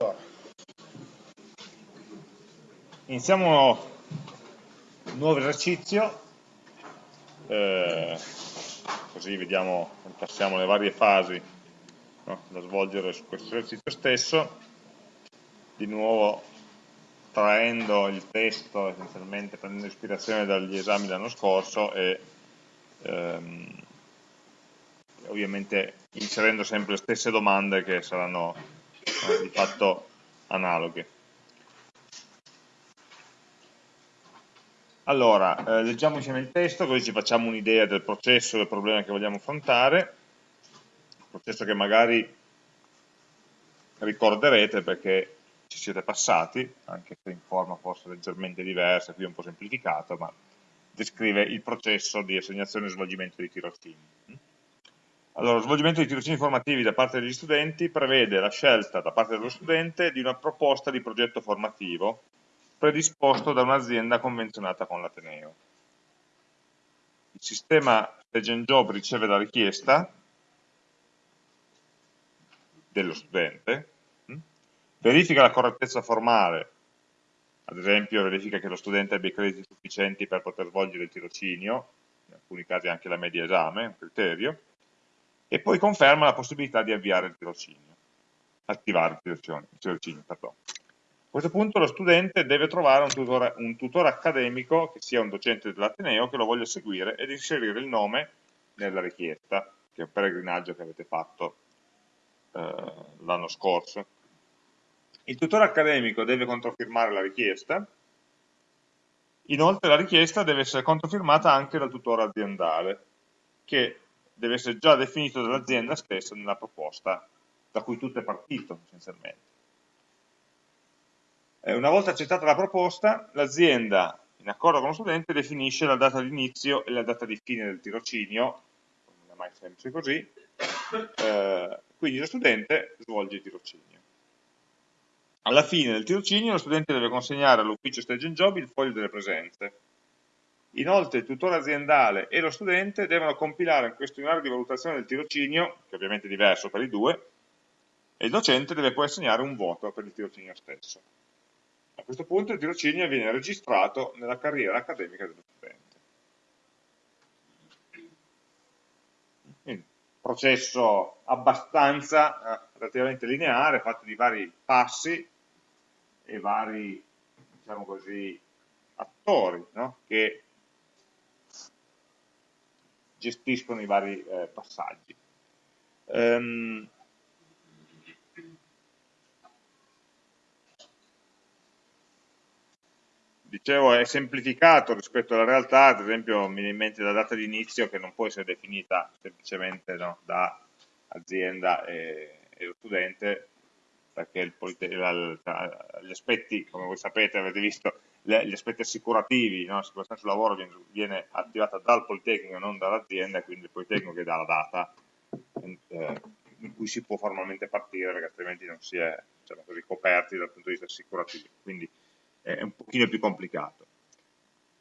Allora. Iniziamo un nuovo esercizio, eh, così vediamo, passiamo le varie fasi no, da svolgere su questo esercizio stesso, di nuovo traendo il testo, essenzialmente prendendo ispirazione dagli esami dell'anno scorso e ehm, ovviamente inserendo sempre le stesse domande che saranno eh, di fatto analoghe. Allora, eh, leggiamo insieme il testo, così ci facciamo un'idea del processo del problema che vogliamo affrontare, un processo che magari ricorderete perché ci siete passati, anche se in forma forse leggermente diversa, qui è un po' semplificato, ma descrive il processo di assegnazione e svolgimento di tirocini. Allora, lo svolgimento di tirocini formativi da parte degli studenti prevede la scelta da parte dello studente di una proposta di progetto formativo predisposto da un'azienda convenzionata con l'Ateneo. Il sistema Stage and Job riceve la richiesta dello studente, hm? verifica la correttezza formale, ad esempio verifica che lo studente abbia i crediti sufficienti per poter svolgere il tirocinio, in alcuni casi anche la media esame, un criterio, e poi conferma la possibilità di avviare il tirocinio, attivare il tirocinio, il tirocinio. A questo punto lo studente deve trovare un tutore, un tutore accademico, che sia un docente dell'Ateneo, che lo voglia seguire ed inserire il nome nella richiesta, che è un peregrinaggio che avete fatto eh, l'anno scorso. Il tutore accademico deve controfirmare la richiesta, inoltre la richiesta deve essere controfirmata anche dal tutore aziendale, che deve essere già definito dall'azienda stessa nella proposta da cui tutto è partito, essenzialmente. Eh, una volta accettata la proposta, l'azienda, in accordo con lo studente, definisce la data di inizio e la data di fine del tirocinio, non è mai semplice così, eh, quindi lo studente svolge il tirocinio. Alla fine del tirocinio lo studente deve consegnare all'ufficio Stage Job il foglio delle presenze. Inoltre il tutore aziendale e lo studente devono compilare un questionario di valutazione del tirocinio, che ovviamente è diverso per i due, e il docente deve poi assegnare un voto per il tirocinio stesso. A questo punto il tirocinio viene registrato nella carriera accademica dello studente. Quindi, processo abbastanza eh, relativamente lineare, fatto di vari passi e vari, diciamo così, attori no? che gestiscono i vari eh, passaggi. Um, dicevo è semplificato rispetto alla realtà, ad esempio mi viene in mente la data di inizio che non può essere definita semplicemente no, da azienda e, e, lo studente, perché il, gli aspetti, come voi sapete, avete visto, gli aspetti assicurativi, no, l'assicurazione sul lavoro viene, viene, attivata dal Politecnico e non dall'azienda, quindi il Politecnico che dà la data eh, in cui si può formalmente partire, perché altrimenti non si è diciamo così, coperti dal punto di vista assicurativo. Quindi è un pochino più complicato.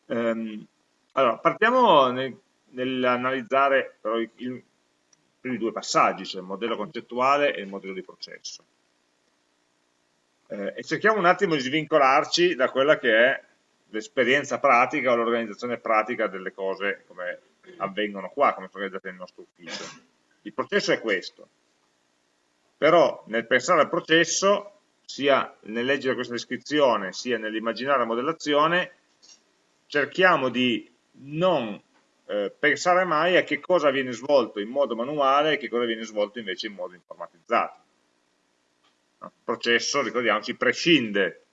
Um, allora, partiamo nel, nell'analizzare però i, primi due passaggi, cioè il modello concettuale e il modello di processo. Eh, e cerchiamo un attimo di svincolarci da quella che è l'esperienza pratica o l'organizzazione pratica delle cose come avvengono qua, come sono organizzate nel nostro ufficio. Il processo è questo, però nel pensare al processo sia nel leggere questa descrizione sia nell'immaginare la modellazione, cerchiamo di non eh, pensare mai a che cosa viene svolto in modo manuale e che cosa viene svolto invece in modo informatizzato. Processo, ricordiamoci, prescinde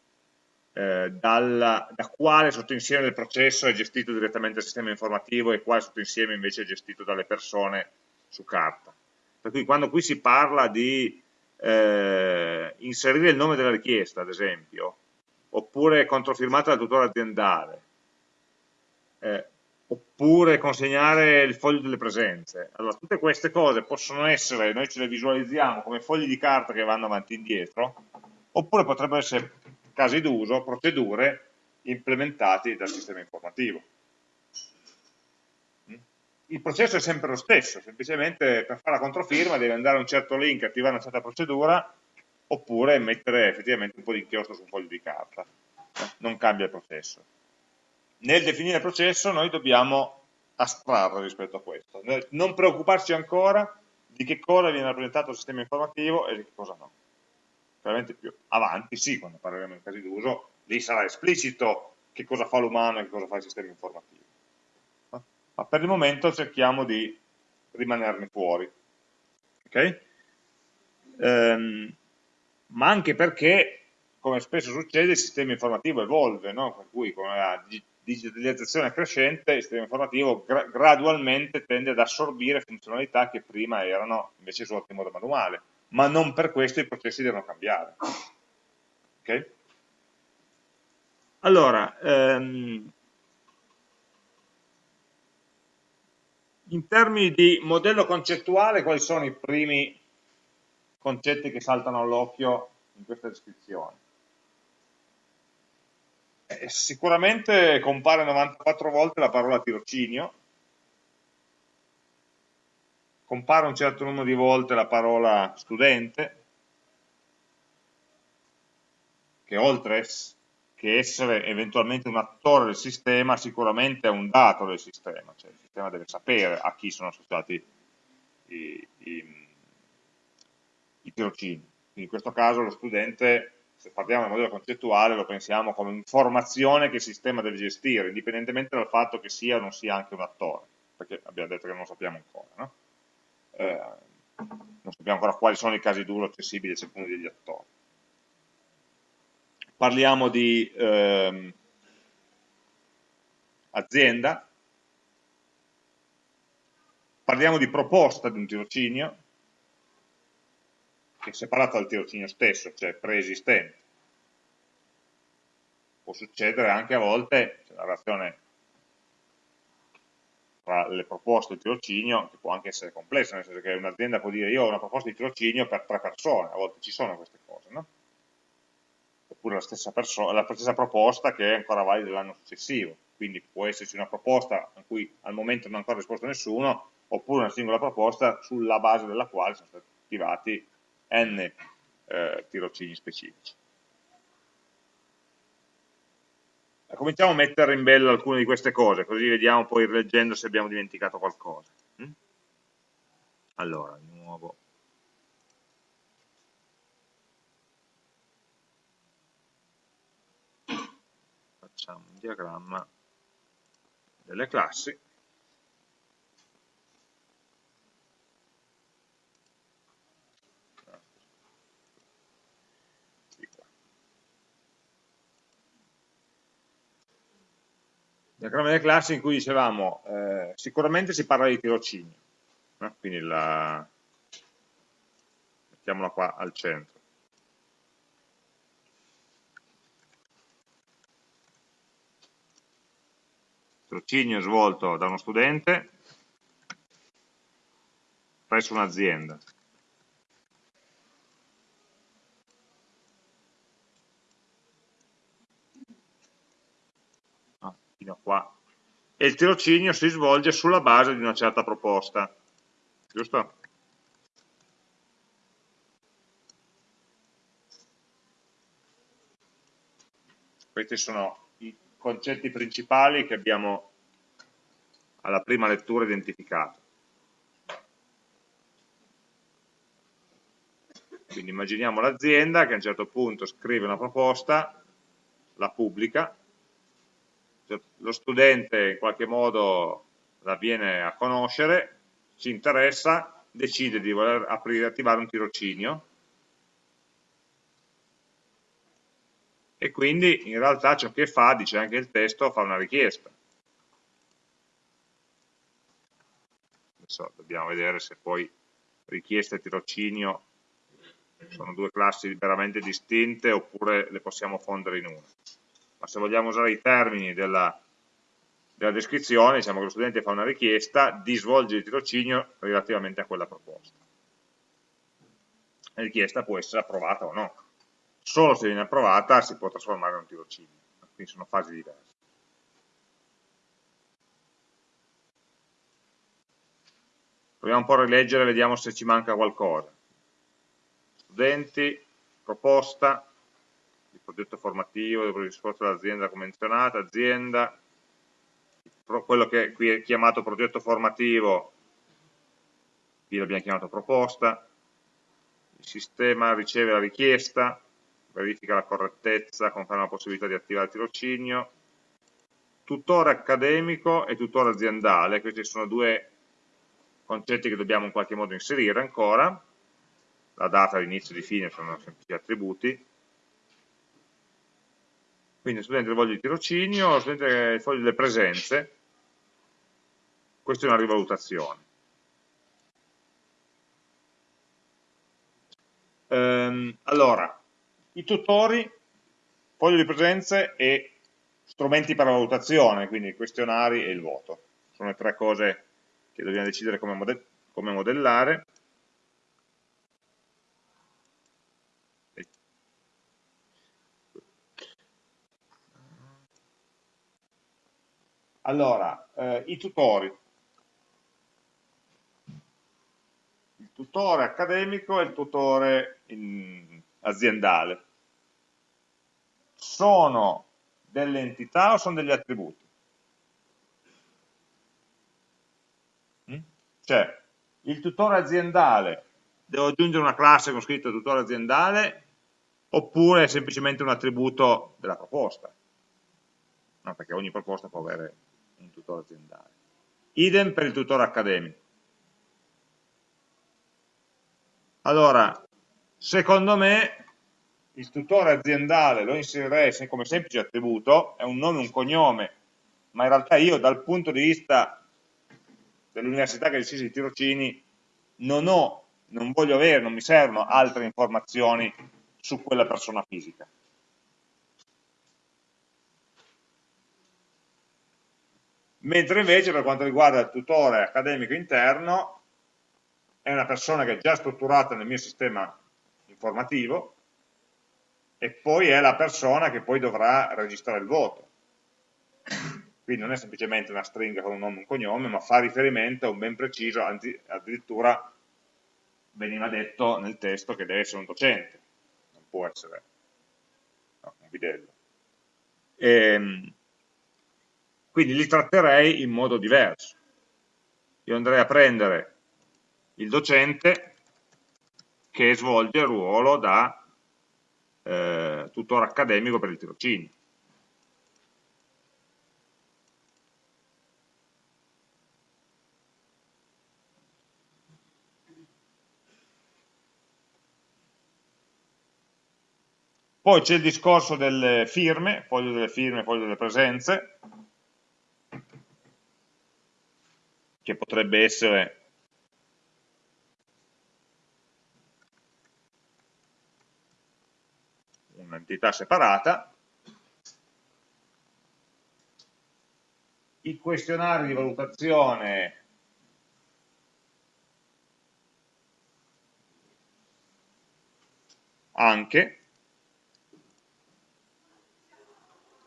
eh, dalla, da quale sottoinsieme del processo è gestito direttamente dal sistema informativo e quale sottoinsieme invece è gestito dalle persone su carta. Per cui quando qui si parla di eh, inserire il nome della richiesta, ad esempio, oppure controfirmata dal tutore aziendale, eh, oppure consegnare il foglio delle presenze. Allora, tutte queste cose possono essere, noi ce le visualizziamo come fogli di carta che vanno avanti e indietro, oppure potrebbero essere casi d'uso, procedure implementati dal sistema informativo il processo è sempre lo stesso, semplicemente per fare la controfirma devi andare a un certo link, attivare una certa procedura, oppure mettere effettivamente un po' di inchiostro su un foglio di carta, non cambia il processo. Nel definire il processo noi dobbiamo astrarre rispetto a questo, non preoccuparci ancora di che cosa viene rappresentato il sistema informativo e di che cosa no. Chiaramente più avanti, sì, quando parleremo in casi d'uso, lì sarà esplicito che cosa fa l'umano e che cosa fa il sistema informativo. Ma per il momento cerchiamo di rimanerne fuori. Okay? Ehm, ma anche perché, come spesso succede, il sistema informativo evolve, no? per cui con la digitalizzazione crescente il sistema informativo gra gradualmente tende ad assorbire funzionalità che prima erano invece svolte in modo manuale, ma non per questo i processi devono cambiare. Okay? Allora, ehm, in termini di modello concettuale, quali sono i primi concetti che saltano all'occhio in questa descrizione? Eh, sicuramente compare 94 volte la parola tirocinio, compare un certo numero di volte la parola studente, che oltre che essere eventualmente un attore del sistema, sicuramente è un dato del sistema, cioè il sistema deve sapere a chi sono associati i, i, i tirocini. Quindi in questo caso lo studente, se parliamo del modello concettuale, lo pensiamo come informazione che il sistema deve gestire, indipendentemente dal fatto che sia o non sia anche un attore, perché abbiamo detto che non lo sappiamo ancora. No? Eh, non sappiamo ancora quali sono i casi d'uso accessibili secondo degli attori parliamo di ehm, azienda, parliamo di proposta di un tirocinio, che è separato dal tirocinio stesso, cioè preesistente. Può succedere anche a volte, cioè la relazione tra le proposte di tirocinio, che può anche essere complessa, nel senso che un'azienda può dire io ho una proposta di tirocinio per tre persone, a volte ci sono queste cose, no? oppure la stessa, la stessa proposta che è ancora valida l'anno successivo. Quindi può esserci una proposta a cui al momento non ha ancora risposto nessuno, oppure una singola proposta sulla base della quale sono stati attivati n eh, tirocini specifici. Cominciamo a mettere in bello alcune di queste cose, così vediamo poi rileggendo se abbiamo dimenticato qualcosa. Mm? Allora, di nuovo facciamo un diagramma delle classi diagramma delle classi in cui dicevamo eh, sicuramente si parla di tirocini no? quindi la mettiamola qua al centro tirocinio svolto da uno studente presso un'azienda. Fino a qua. E il tirocinio si svolge sulla base di una certa proposta, giusto? Questi sono concetti principali che abbiamo alla prima lettura identificato. Quindi immaginiamo l'azienda che a un certo punto scrive una proposta, la pubblica, lo studente in qualche modo la viene a conoscere, ci interessa, decide di voler aprire, attivare un tirocinio, e quindi in realtà ciò che fa, dice anche il testo, fa una richiesta. Adesso dobbiamo vedere se poi richiesta e tirocinio sono due classi veramente distinte oppure le possiamo fondere in una. Ma se vogliamo usare i termini della, della descrizione, diciamo che lo studente fa una richiesta di svolgere il tirocinio relativamente a quella proposta. La richiesta può essere approvata o no solo se viene approvata si può trasformare in un tirocinio, quindi sono fasi diverse. Proviamo un po' a rileggere, vediamo se ci manca qualcosa. Studenti, proposta, progetto formativo, il discorso dell'azienda convenzionata, azienda, quello che qui è chiamato progetto formativo, qui l'abbiamo chiamato proposta, il sistema riceve la richiesta, verifica la correttezza, conferma la possibilità di attivare il tirocinio, tutore accademico e tutore aziendale, questi sono due concetti che dobbiamo in qualche modo inserire ancora, la data di inizio e di fine sono semplici attributi, quindi studente il foglio di tirocinio, studente il foglio delle presenze, questa è una rivalutazione. Ehm, allora, i tutori, foglio di presenze e strumenti per la valutazione, quindi i questionari e il voto. Sono le tre cose che dobbiamo decidere come modellare. Allora, eh, i tutori. Il tutore accademico e il tutore in, aziendale. Sono delle entità o sono degli attributi? Mm? Cioè, il tutore aziendale, devo aggiungere una classe con scritto tutore aziendale oppure è semplicemente un attributo della proposta? No, perché ogni proposta può avere un tutore aziendale. Idem per il tutore accademico. Allora, secondo me il tutore aziendale lo inserirei come semplice attributo, è un nome un cognome, ma in realtà io dal punto di vista dell'università che decise i tirocini non ho, non voglio avere, non mi servono altre informazioni su quella persona fisica. Mentre invece per quanto riguarda il tutore accademico interno è una persona che è già strutturata nel mio sistema informativo e poi è la persona che poi dovrà registrare il voto. Quindi non è semplicemente una stringa con un nome e un cognome, ma fa riferimento a un ben preciso, anzi addirittura veniva detto nel testo che deve essere un docente, non può essere no, un bidello. E, quindi li tratterei in modo diverso. Io andrei a prendere il docente che svolge il ruolo da eh, tutore accademico per il tirocinio. Poi c'è il discorso delle firme, foglio delle firme, foglio delle presenze, che potrebbe essere un'entità separata, i questionari di valutazione anche,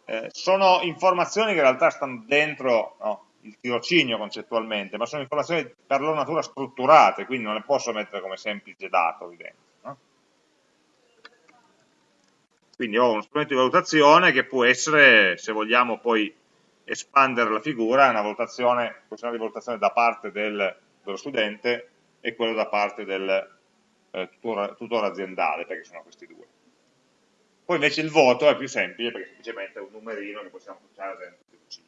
eh, sono informazioni che in realtà stanno dentro no, il tirocinio concettualmente, ma sono informazioni per loro natura strutturate, quindi non le posso mettere come semplice dato lì dentro. No? Quindi ho uno strumento di valutazione che può essere, se vogliamo poi espandere la figura, una valutazione, una di valutazione da parte del, dello studente e quello da parte del eh, tutore, tutore aziendale, perché sono questi due. Poi invece il voto è più semplice perché semplicemente è un numerino che possiamo puntare dentro il tirocinio.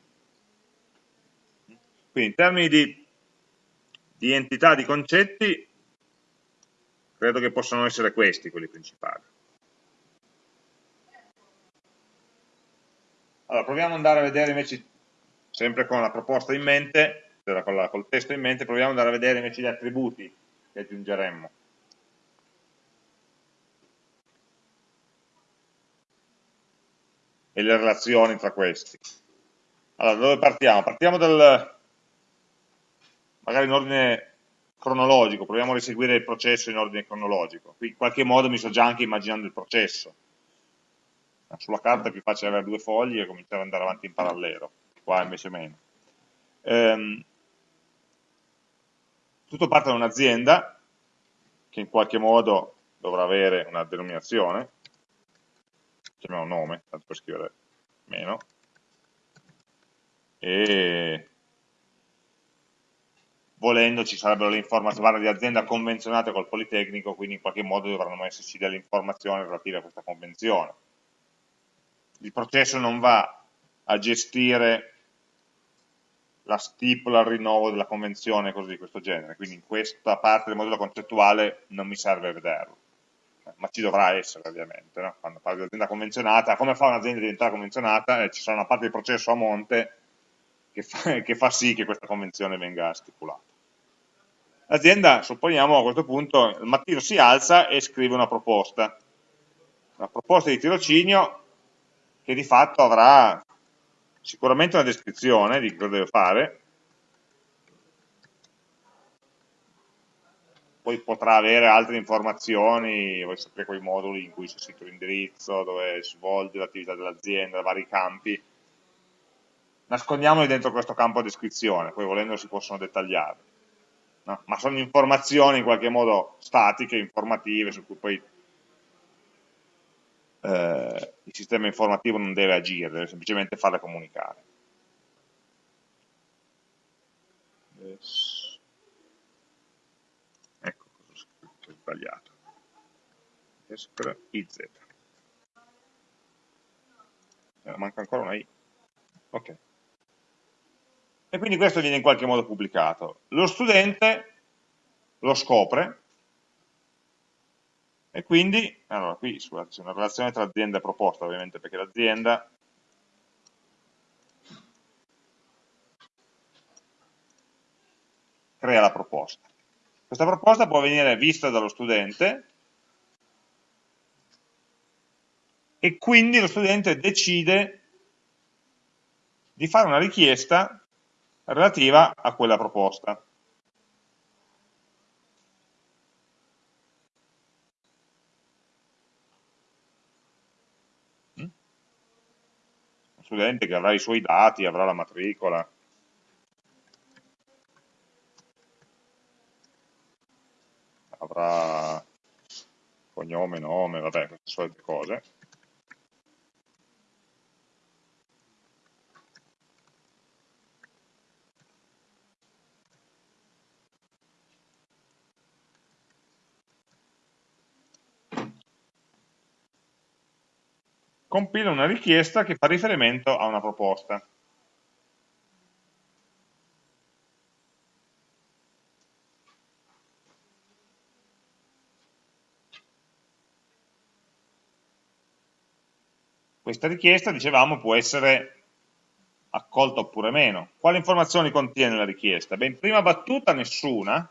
Quindi in termini di, di entità di concetti, credo che possano essere questi quelli principali. Allora, proviamo ad andare a vedere invece, sempre con la proposta in mente, cioè con la, col testo in mente, proviamo ad andare a vedere invece gli attributi che aggiungeremmo. E le relazioni tra questi. Allora, dove partiamo? Partiamo dal, magari in ordine cronologico, proviamo a riseguire il processo in ordine cronologico. Qui in qualche modo mi sto già anche immaginando il processo sulla carta è più facile avere due fogli e cominciare ad andare avanti in parallelo, qua invece meno. Ehm, tutto parte da un'azienda che in qualche modo dovrà avere una denominazione, chiamiamo nome, tanto per scrivere meno, e volendo ci sarebbero le informazioni di azienda convenzionate col Politecnico, quindi in qualche modo dovranno esserci delle informazioni relative a questa convenzione. Il processo non va a gestire la stipula, il rinnovo della convenzione, cose di questo genere, quindi in questa parte del modello concettuale non mi serve vederlo, ma ci dovrà essere ovviamente, no? quando parlo di azienda convenzionata, come fa un'azienda a diventare convenzionata? Eh, ci sarà una parte del processo a monte che fa, che fa sì che questa convenzione venga stipulata. L'azienda, supponiamo a questo punto, il mattino si alza e scrive una proposta, una proposta di tirocinio che di fatto avrà sicuramente una descrizione di cosa deve fare, poi potrà avere altre informazioni, voi sapete quei moduli in cui c'è scritto l'indirizzo, dove si svolge l'attività dell'azienda, vari campi, nascondiamoli dentro questo campo descrizione, poi volendo si possono dettagliare, no? ma sono informazioni in qualche modo statiche, informative, su cui poi eh, il sistema informativo non deve agire, deve semplicemente farle comunicare. Ecco cosa ho scritto, sbagliato. Escr IZ. Eh, manca ancora una I. Ok. E quindi questo viene in qualche modo pubblicato. Lo studente lo scopre, e quindi, allora qui c'è una relazione tra azienda e proposta, ovviamente perché l'azienda crea la proposta. Questa proposta può venire vista dallo studente e quindi lo studente decide di fare una richiesta relativa a quella proposta. studente che avrà i suoi dati, avrà la matricola. Avrà cognome, nome, vabbè, queste solite cose. Compila una richiesta che fa riferimento a una proposta. Questa richiesta, dicevamo, può essere accolta oppure meno. Quali informazioni contiene la richiesta? Beh, in prima battuta nessuna,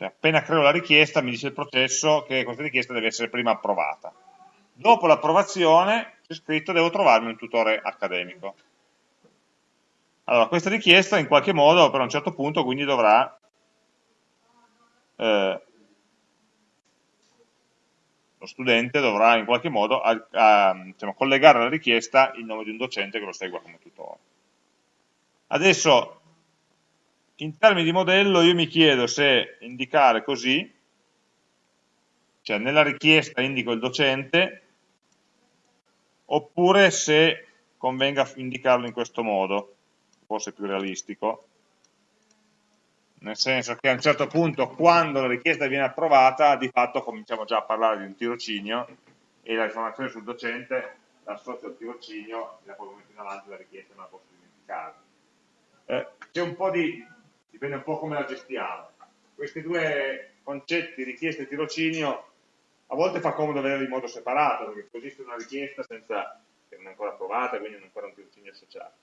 cioè appena creo la richiesta mi dice il processo che questa richiesta deve essere prima approvata. Dopo l'approvazione c'è scritto devo trovarmi un tutore accademico. Allora, questa richiesta in qualche modo per un certo punto quindi dovrà eh, lo studente dovrà in qualche modo a, a, diciamo, collegare alla richiesta il nome di un docente che lo segua come tutore. Adesso in termini di modello io mi chiedo se indicare così, cioè nella richiesta indico il docente, oppure se convenga indicarlo in questo modo, forse più realistico, nel senso che a un certo punto quando la richiesta viene approvata di fatto cominciamo già a parlare di un tirocinio e la informazione sul docente l'associo al tirocinio e da quel momento in avanti la richiesta non la posso dimenticare. Eh, C'è un po' di dipende un po' come la gestiamo. Questi due concetti, richiesta e tirocinio, a volte fa comodo vederli in modo separato, perché così c'è una richiesta senza, che non è ancora approvata, quindi non è ancora un tirocinio associato.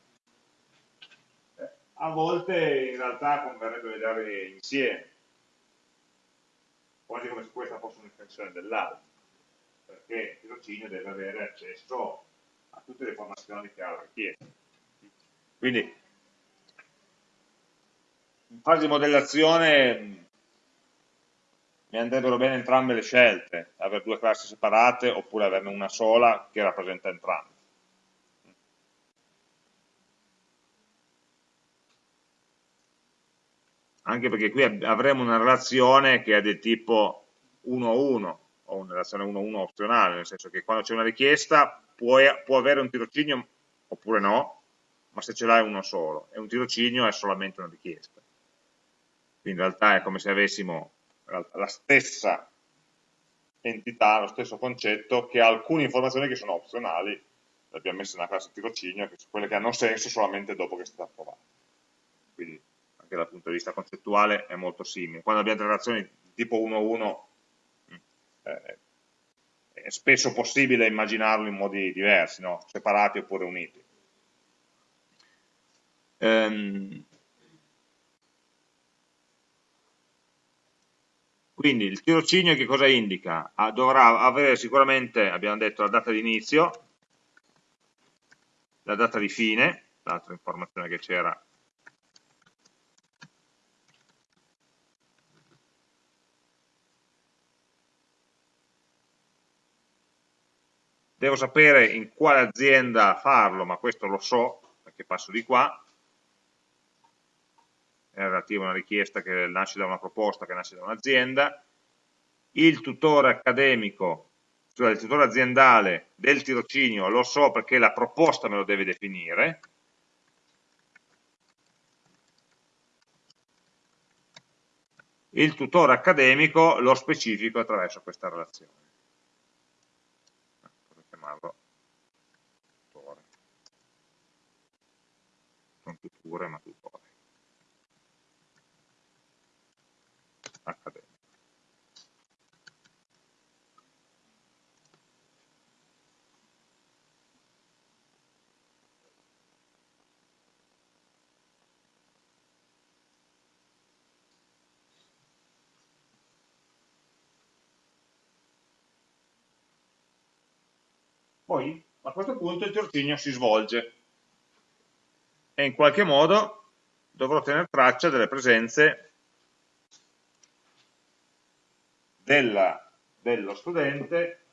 Eh, a volte in realtà converrebbe vederli insieme, quasi come se questa fosse un'estensione dell'altra, perché il tirocinio deve avere accesso a tutte le informazioni che ha la richiesta. Quindi in fase di modellazione mi andrebbero bene entrambe le scelte, avere due classi separate oppure averne una sola che rappresenta entrambe. anche perché qui avremo una relazione che è del tipo 1-1, o una relazione 1-1 opzionale, nel senso che quando c'è una richiesta può, può avere un tirocinio oppure no, ma se ce l'hai uno solo, e un tirocinio è solamente una richiesta. Quindi in realtà è come se avessimo la stessa entità, lo stesso concetto, che ha alcune informazioni che sono opzionali, le abbiamo messe nella classe tirocinio, che sono quelle che hanno senso solamente dopo che è stata approvata. Quindi anche dal punto di vista concettuale è molto simile. Quando abbiamo delle relazioni tipo 1-1 eh, è spesso possibile immaginarlo in modi diversi, no? separati oppure uniti. Ehm, quindi il tirocinio che cosa indica? Ah, dovrà avere sicuramente, abbiamo detto, la data di inizio, la data di fine, l'altra informazione che c'era devo sapere in quale azienda farlo, ma questo lo so, perché passo di qua, è relativo a una richiesta che nasce da una proposta, che nasce da un'azienda, il tutore accademico, cioè il tutore aziendale del tirocinio lo so perché la proposta me lo deve definire, il tutore accademico lo specifico attraverso questa relazione chiamarlo tutore. Non tuture, ma tutore. Accademico. Poi a questo punto il tirocinio si svolge e in qualche modo dovrò tenere traccia delle presenze della, dello studente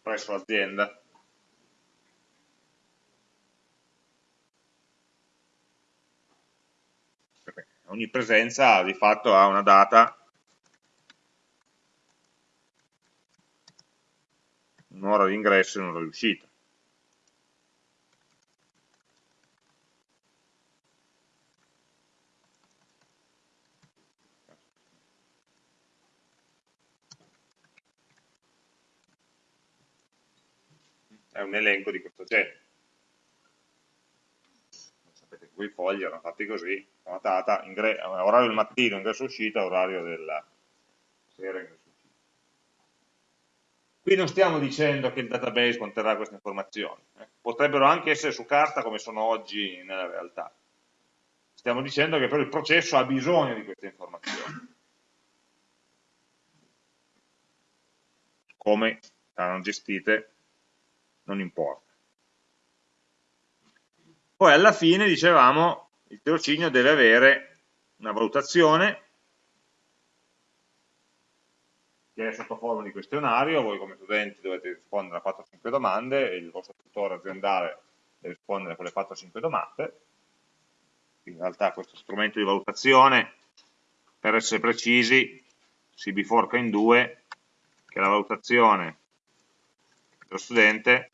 presso l'azienda. Ogni presenza di fatto ha una data un'ora di ingresso e un'ora di uscita. È un elenco di questo genere. Sapete che quei fogli erano fatti così, data, orario del mattino, ingresso uscita, orario della sera, ingresso Qui non stiamo dicendo che il database conterrà queste informazioni, eh. potrebbero anche essere su carta come sono oggi nella realtà. Stiamo dicendo che però il processo ha bisogno di queste informazioni. Come saranno gestite non importa. Poi alla fine, dicevamo, il tirocinio deve avere una valutazione che è sotto forma di questionario, voi come studenti dovete rispondere a 4-5 domande e il vostro tutore aziendale deve rispondere a quelle 4-5 domande. In realtà questo strumento di valutazione, per essere precisi, si biforca in due, che è la valutazione dello studente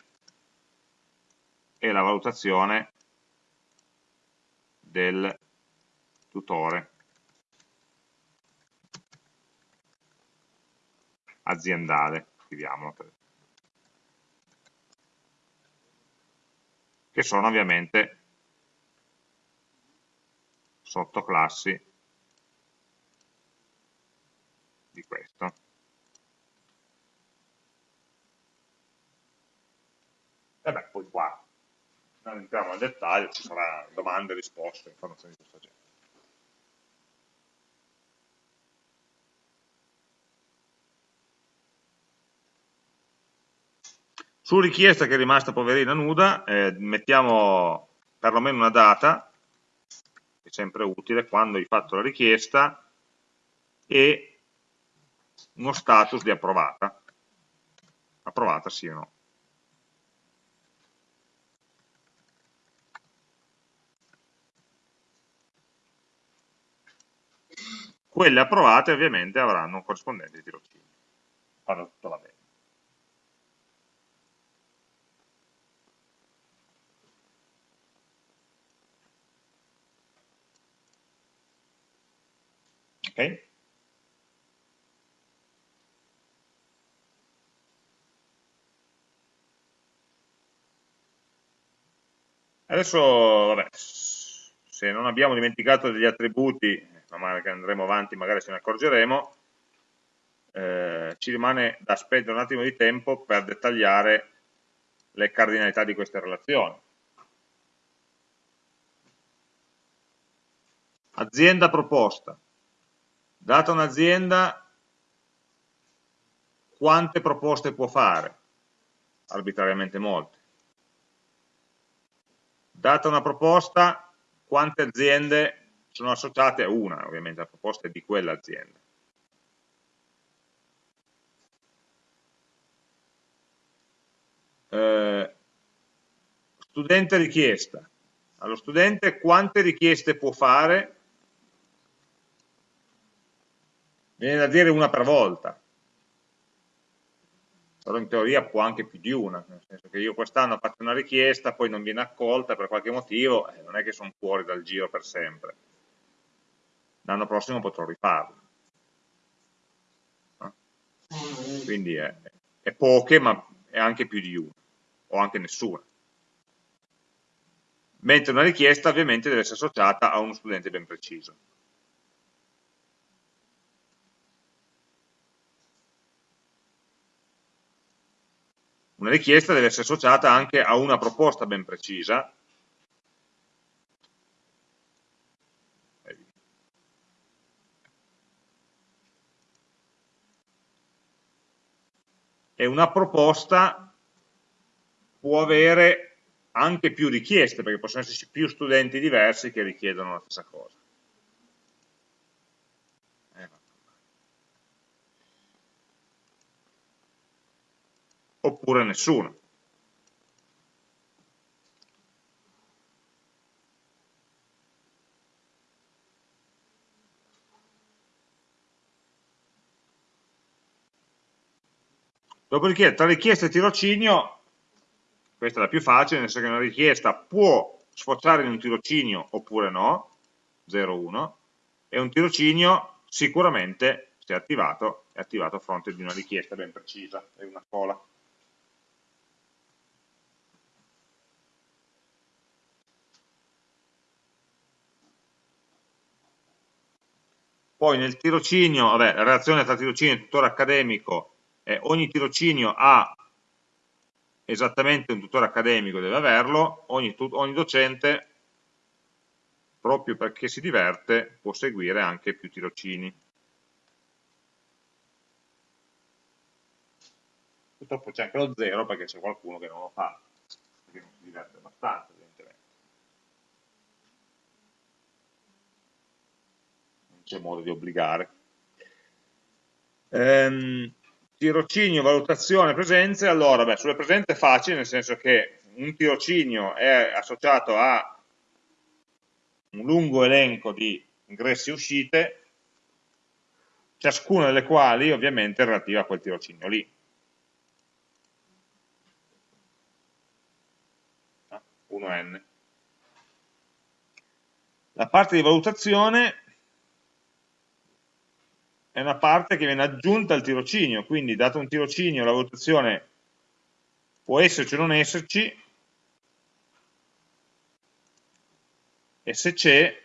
e la valutazione del tutore. aziendale, scriviamolo, che sono ovviamente sottoclassi di questo. E poi qua non entriamo nel dettaglio, ci saranno domande, risposte, informazioni di questo genere. Su richiesta che è rimasta poverina nuda, eh, mettiamo perlomeno una data, che è sempre utile, quando hai fatto la richiesta, e uno status di approvata. Approvata sì o no. Quelle approvate ovviamente avranno un corrispondente tirocinio, quando tutto va bene. Ok? Adesso, vabbè, se non abbiamo dimenticato degli attributi, man mano che andremo avanti magari ce ne accorgeremo, eh, ci rimane da spendere un attimo di tempo per dettagliare le cardinalità di queste relazioni. Azienda proposta. Data un'azienda, quante proposte può fare? Arbitrariamente molte. Data una proposta, quante aziende sono associate a una, ovviamente la proposta è di quell'azienda. Eh, studente richiesta. Allo studente quante richieste può fare viene da dire una per volta, però in teoria può anche più di una, nel senso che io quest'anno fatto una richiesta, poi non viene accolta per qualche motivo, eh, non è che sono fuori dal giro per sempre. L'anno prossimo potrò rifarlo. No? Quindi è, è poche, ma è anche più di una, o anche nessuna. Mentre una richiesta ovviamente deve essere associata a uno studente ben preciso. Una richiesta deve essere associata anche a una proposta ben precisa, e una proposta può avere anche più richieste, perché possono esserci più studenti diversi che richiedono la stessa cosa. oppure nessuno. Dopodiché tra richiesta e tirocinio, questa è la più facile, nel senso che una richiesta può sfociare in un tirocinio oppure no, 0,1, e un tirocinio sicuramente, se attivato, è attivato a fronte di una richiesta ben precisa, è una cola. Poi nel tirocinio, vabbè, la relazione tra tirocinio e tutore accademico, eh, ogni tirocinio ha esattamente un tutore accademico, deve averlo, ogni, ogni docente, proprio perché si diverte, può seguire anche più tirocini. Purtroppo c'è anche lo zero perché c'è qualcuno che non lo fa, perché non si diverte abbastanza. modo di obbligare. Ehm, tirocinio, valutazione, presenze, allora, beh, sulle presenze è facile, nel senso che un tirocinio è associato a un lungo elenco di ingressi e uscite, ciascuna delle quali ovviamente è relativa a quel tirocinio lì. 1n. Ah, La parte di valutazione è una parte che viene aggiunta al tirocinio, quindi dato un tirocinio la valutazione può esserci o non esserci, e se c'è,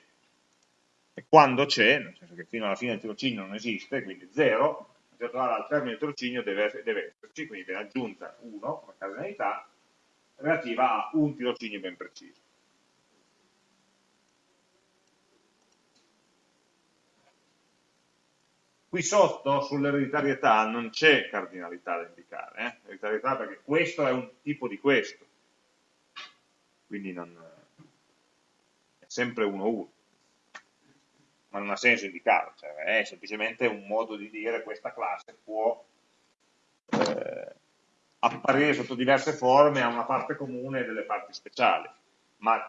e quando c'è, nel senso che fino alla fine del tirocinio non esiste, quindi 0, al termine del tirocinio deve, deve esserci, quindi viene aggiunta 1 come cardinalità relativa a un tirocinio ben preciso. Qui sotto sull'ereditarietà non c'è cardinalità da indicare, eh? ereditarietà perché questo è un tipo di questo, quindi non, è sempre 1-1, ma non ha senso indicarlo, cioè è semplicemente un modo di dire questa classe può eh, apparire sotto diverse forme, ha una parte comune e delle parti speciali, ma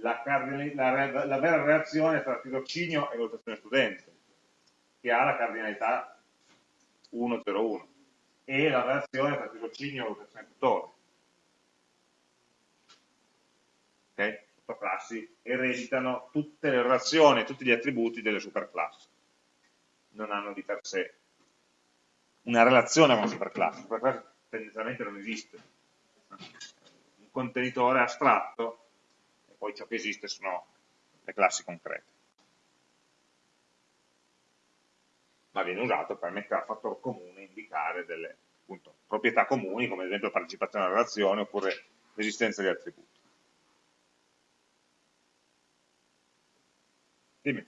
la, la, la vera relazione tra tirocinio e valutazione studente, che ha la cardinalità 101 e la relazione tra tirocinio e valutazione tutore. Okay? Sottoclassi ereditano tutte le relazioni, tutti gli attributi delle superclassi. Non hanno di per sé una relazione con la superclasse. La superclasse tendenzialmente non esiste. Un contenitore astratto e poi ciò che esiste sono le classi concrete. Ma viene usato per mettere a fattore comune indicare delle appunto, proprietà comuni, come ad esempio partecipazione alla relazione oppure l'esistenza di attributi. Dimmi.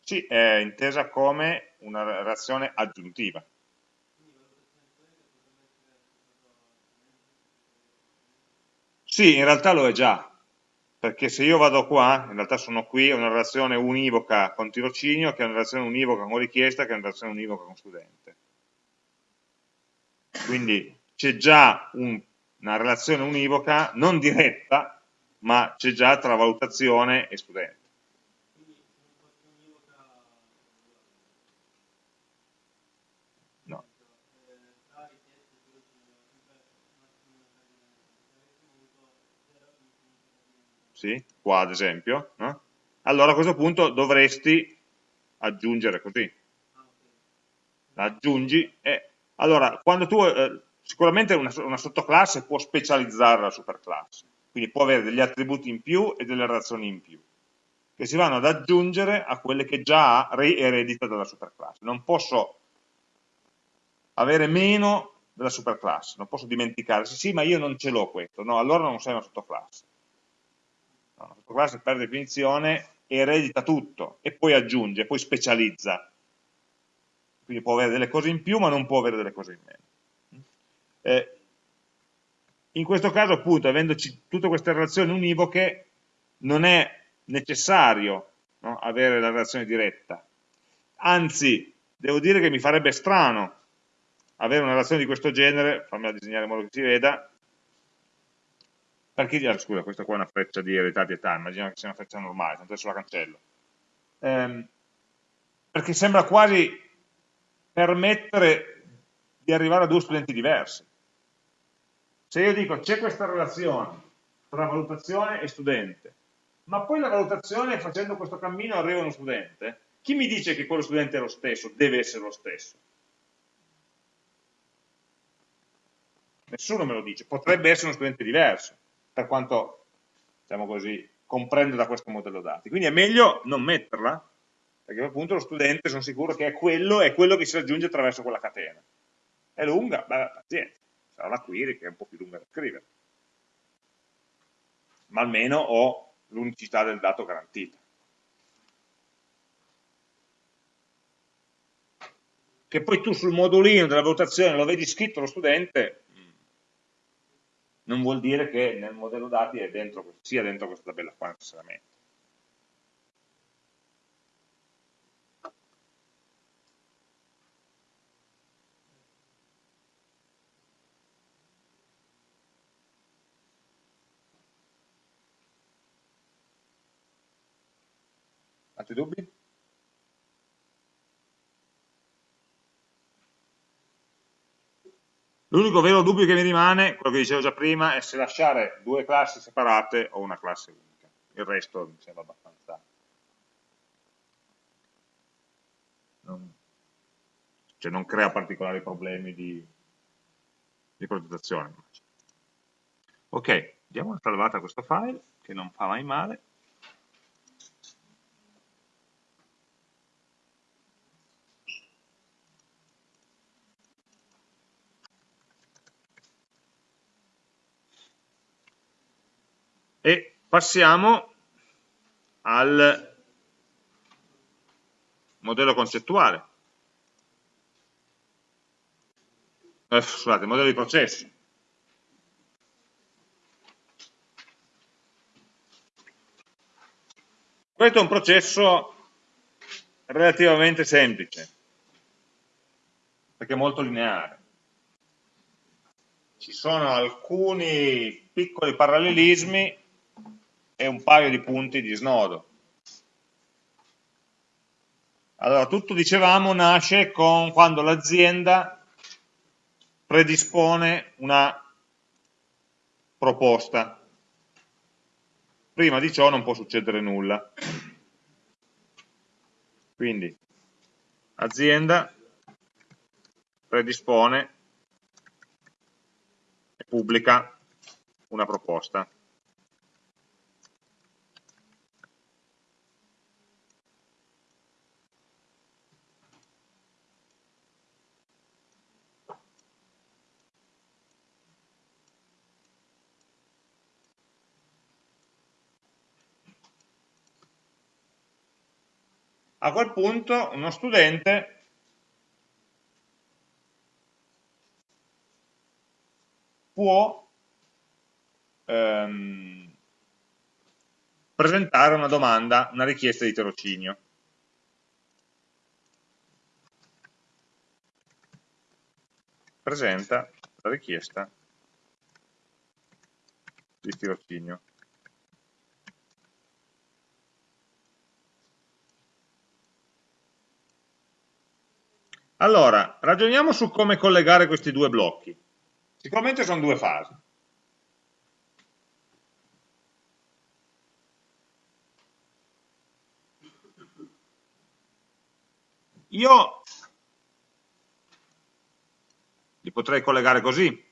Sì, è intesa come una relazione aggiuntiva. Sì, in realtà lo è già, perché se io vado qua, in realtà sono qui, è una relazione univoca con tirocinio, che è una relazione univoca con richiesta, che è una relazione univoca con studente. Quindi c'è già un, una relazione univoca, non diretta, ma c'è già tra valutazione e studente. Sì? qua ad esempio, no? allora a questo punto dovresti aggiungere così. Aggiungi e allora quando tu eh, sicuramente una, una, sottoclasse può specializzare la superclasse, quindi può avere degli attributi in più e delle relazioni in più, che si vanno ad aggiungere a quelle che già ha eredita dalla superclasse. Non posso avere meno della superclasse, non posso dimenticare, sì, sì, ma io non ce l'ho questo, no, allora non sei una sottoclasse una sottoclasse per definizione eredita tutto e poi aggiunge, poi specializza. Quindi può avere delle cose in più ma non può avere delle cose in meno. Eh, in questo caso appunto, avendoci tutte queste relazioni univoche, non è necessario no, avere la relazione diretta. Anzi, devo dire che mi farebbe strano avere una relazione di questo genere, fammela disegnare in modo che si veda, perché, ah, scusa, questa qua è una freccia di eredità di età, immagino che sia una freccia normale, tanto adesso la cancello. Ehm, perché sembra quasi permettere di arrivare a due studenti diversi. Se io dico c'è questa relazione tra valutazione e studente, ma poi la valutazione facendo questo cammino arriva uno studente, chi mi dice che quello studente è lo stesso, deve essere lo stesso? Nessuno me lo dice, potrebbe essere uno studente diverso per quanto, diciamo così, comprendo da questo modello dati. Quindi è meglio non metterla, perché appunto lo studente sono sicuro che è quello, è quello che si raggiunge attraverso quella catena. È lunga? Beh, pazienza, sarà la query che è un po' più lunga da scrivere. Ma almeno ho l'unicità del dato garantita. Che poi tu sul modulino della valutazione lo vedi scritto lo studente, non vuol dire che nel modello dati dentro, sia dentro questa tabella qua necessariamente. Altri dubbi? L'unico vero dubbio che mi rimane, quello che dicevo già prima, è se lasciare due classi separate o una classe unica. Il resto mi sembra abbastanza... Non, cioè non crea particolari problemi di, di progettazione. Ok, diamo una salvata a questo file, che non fa mai male. E passiamo al modello concettuale. Eh, scusate, modello di processo. Questo è un processo relativamente semplice, perché è molto lineare. ci sono alcuni piccoli parallelismi e un paio di punti di snodo. Allora, tutto dicevamo nasce con quando l'azienda predispone una proposta. Prima di ciò non può succedere nulla. Quindi, azienda predispone e pubblica una proposta. A quel punto uno studente può ehm, presentare una domanda, una richiesta di tirocinio. Presenta la richiesta di tirocinio. Allora, ragioniamo su come collegare questi due blocchi. Sicuramente sono due fasi. Io li potrei collegare così.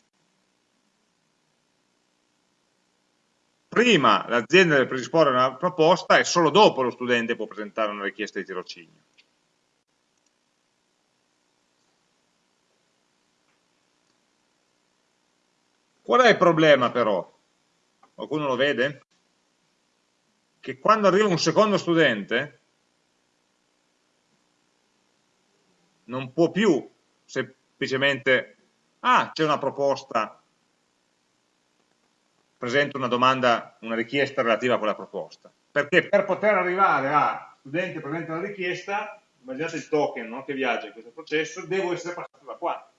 Prima l'azienda deve predisporre una proposta e solo dopo lo studente può presentare una richiesta di tirocinio. Qual è il problema però? Qualcuno lo vede? Che quando arriva un secondo studente non può più semplicemente ah, c'è una proposta presento una domanda, una richiesta relativa a quella proposta perché per poter arrivare a studente presenta una richiesta immaginate il token no, che viaggia in questo processo devo essere passato da qua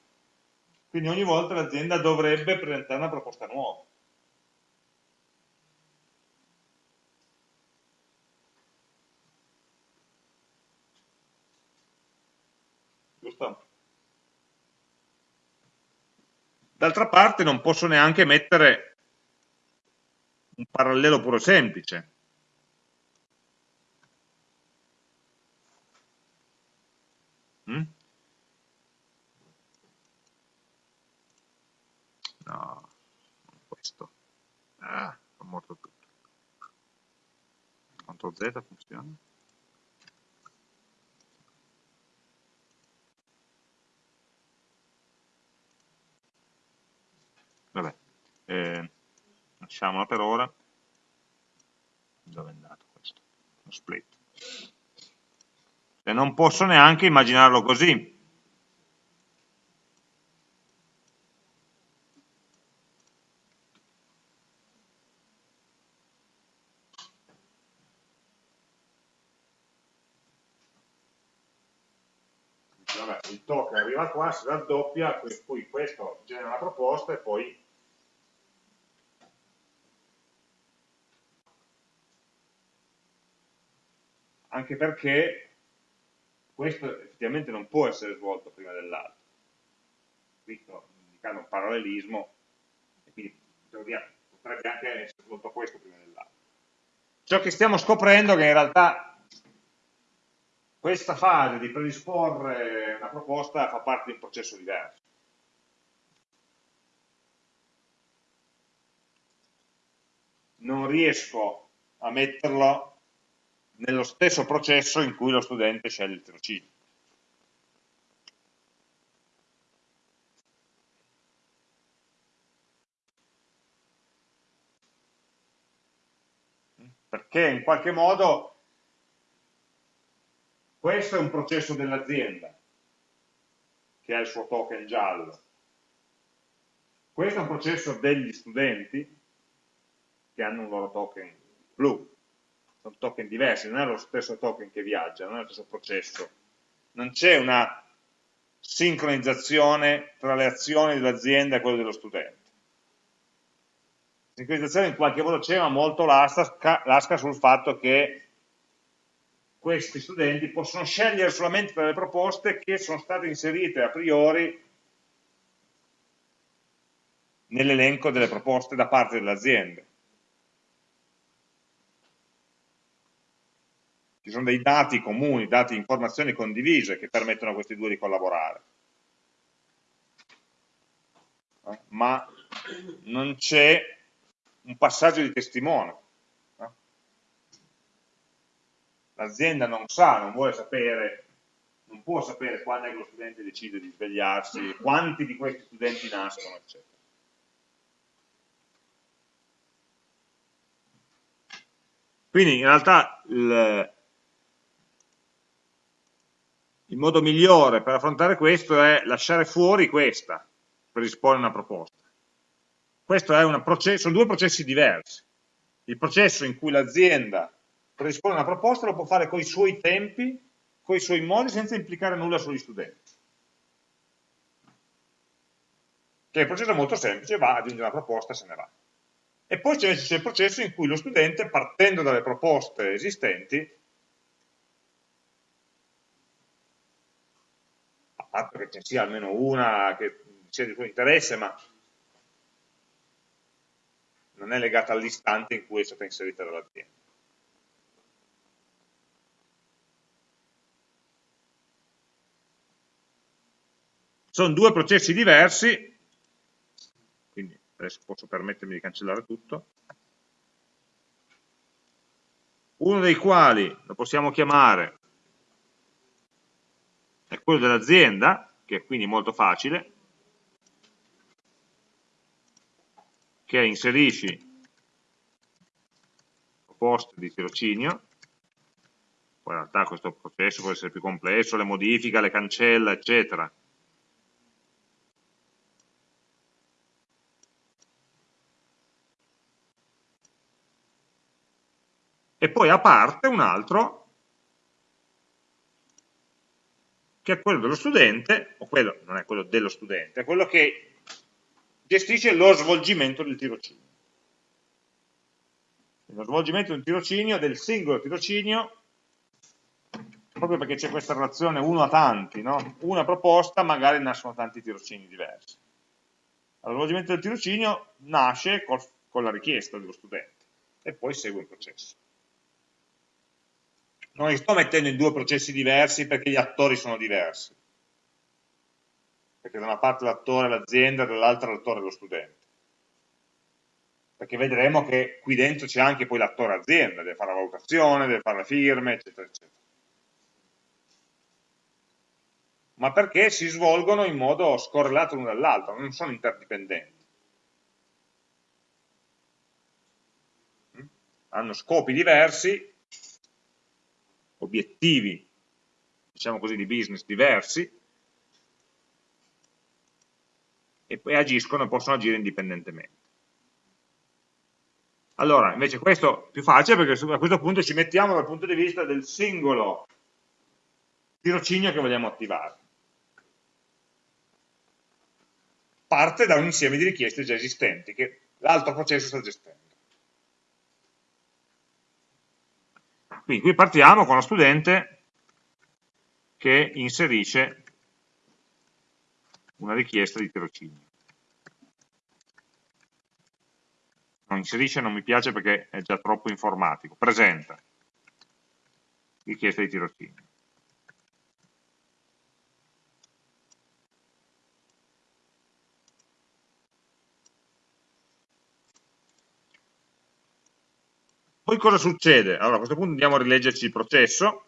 quindi ogni volta l'azienda dovrebbe presentare una proposta nuova. Giusto? D'altra parte non posso neanche mettere un parallelo puro semplice. Mm? No, questo. Ah, è morto tutto. CTRL Z funziona. Vabbè, eh, lasciamola per ora. Dove è andato questo? Lo split. E non posso neanche immaginarlo così, token arriva qua, si raddoppia, poi questo genera una proposta e poi anche perché questo effettivamente non può essere svolto prima dell'altro. Qui sto indicando un parallelismo e quindi potrebbe anche essere svolto questo prima dell'altro. Ciò che stiamo scoprendo è che in realtà questa fase di predisporre una proposta fa parte di un processo diverso. Non riesco a metterlo nello stesso processo in cui lo studente sceglie il tirocinio. Perché in qualche modo questo è un processo dell'azienda che ha il suo token giallo. Questo è un processo degli studenti che hanno un loro token blu. Sono token diversi, non è lo stesso token che viaggia, non è lo stesso processo. Non c'è una sincronizzazione tra le azioni dell'azienda e quelle dello studente. Sincronizzazione in qualche modo c'è, ma molto lasca, lasca sul fatto che questi studenti possono scegliere solamente tra le proposte che sono state inserite a priori nell'elenco delle proposte da parte delle aziende. Ci sono dei dati comuni, dati, informazioni condivise che permettono a questi due di collaborare. Ma non c'è un passaggio di testimone. L'azienda non sa, non vuole sapere, non può sapere quando è che lo studente decide di svegliarsi, quanti di questi studenti nascono, eccetera. Quindi in realtà il, il modo migliore per affrontare questo è lasciare fuori questa, predisporre una proposta. Questo è una sono due processi diversi. Il processo in cui l'azienda predispone una proposta lo può fare con i suoi tempi, con i suoi modi, senza implicare nulla sugli studenti. Che è un processo molto semplice, va, aggiunge una proposta e se ne va. E poi c'è il processo in cui lo studente, partendo dalle proposte esistenti, fatto che ci sia almeno una che sia di suo interesse, ma non è legata all'istante in cui è stata inserita dall'azienda. Sono due processi diversi, quindi adesso posso permettermi di cancellare tutto, uno dei quali lo possiamo chiamare è quello dell'azienda, che è quindi molto facile, che inserisci proposte di tirocinio, poi in realtà questo processo può essere più complesso, le modifica, le cancella, eccetera. E poi a parte un altro che è quello dello studente, o quello, non è quello dello studente, è quello che gestisce lo svolgimento del tirocinio. Lo svolgimento del tirocinio, del singolo tirocinio, proprio perché c'è questa relazione uno a tanti, no? una proposta magari nascono tanti tirocini diversi. Lo svolgimento del tirocinio nasce col, con la richiesta dello studente e poi segue il processo non li sto mettendo in due processi diversi perché gli attori sono diversi. Perché da una parte l'attore è l'azienda, dall'altra l'attore è lo studente. Perché vedremo che qui dentro c'è anche poi l'attore azienda, deve fare la valutazione, deve fare le firme, eccetera, eccetera. Ma perché si svolgono in modo scorrelato l'uno dall'altro, non sono interdipendenti. Hanno scopi diversi, obiettivi, diciamo così, di business diversi, e poi agiscono e possono agire indipendentemente. Allora, invece questo è più facile perché a questo punto ci mettiamo dal punto di vista del singolo tirocinio che vogliamo attivare. Parte da un insieme di richieste già esistenti che l'altro processo sta gestendo. Quindi qui partiamo con lo studente che inserisce una richiesta di tirocinio. Non inserisce non mi piace perché è già troppo informatico. Presenta richiesta di tirocinio. Poi cosa succede? Allora a questo punto andiamo a rileggerci il processo.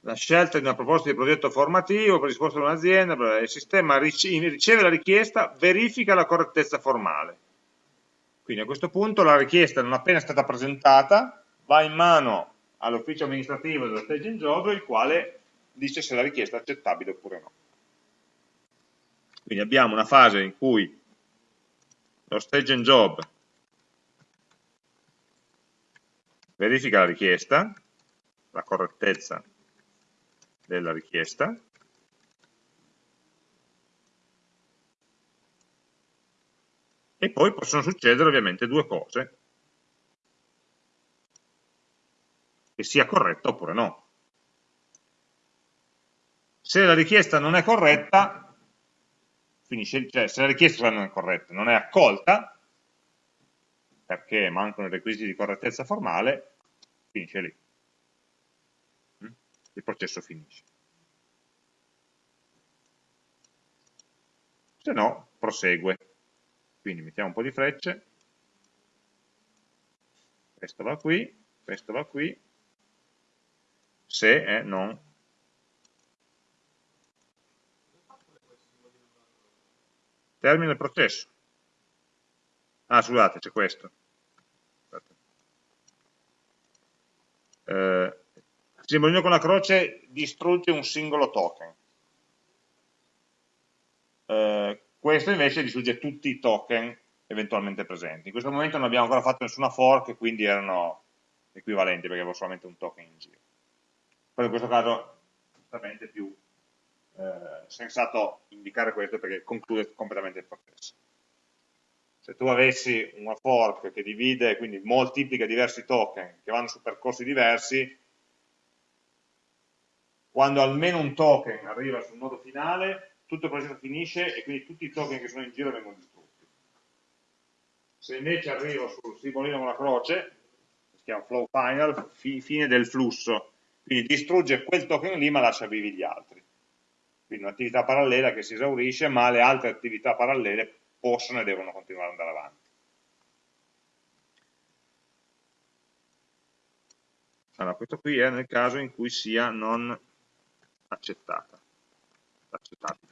La scelta di una proposta di progetto formativo predisposta da un'azienda, il sistema riceve la richiesta, verifica la correttezza formale. Quindi a questo punto la richiesta non appena stata presentata va in mano all'ufficio amministrativo dello staging job il quale dice se la richiesta è accettabile oppure no. Quindi abbiamo una fase in cui lo stage and job. Verifica la richiesta, la correttezza della richiesta, e poi possono succedere ovviamente due cose, che sia corretta oppure no. Se la richiesta non è corretta, finisce, cioè se la richiesta non è corretta, non è accolta, perché mancano i requisiti di correttezza formale, finisce lì. Mm? Il processo finisce. Se no, prosegue. Quindi mettiamo un po' di frecce, questo va qui, questo va qui, se è non termina il processo. Ah, scusate, c'è questo. Eh, simbolino con la croce distrugge un singolo token. Eh, questo invece distrugge tutti i token eventualmente presenti. In questo momento non abbiamo ancora fatto nessuna fork, quindi erano equivalenti perché avevo solamente un token in giro. Però in questo caso è più eh, sensato indicare questo perché conclude completamente il processo. Se tu avessi una fork che divide, quindi moltiplica diversi token che vanno su percorsi diversi, quando almeno un token arriva sul nodo finale, tutto il processo finisce e quindi tutti i token che sono in giro vengono distrutti. Se invece arrivo sul simbolino con la croce, si chiama flow final, fi, fine del flusso, quindi distrugge quel token lì ma lascia vivi gli altri. Quindi un'attività parallela che si esaurisce, ma le altre attività parallele possono e devono continuare ad andare avanti. Allora, questo qui è nel caso in cui sia non accettata, accettabile.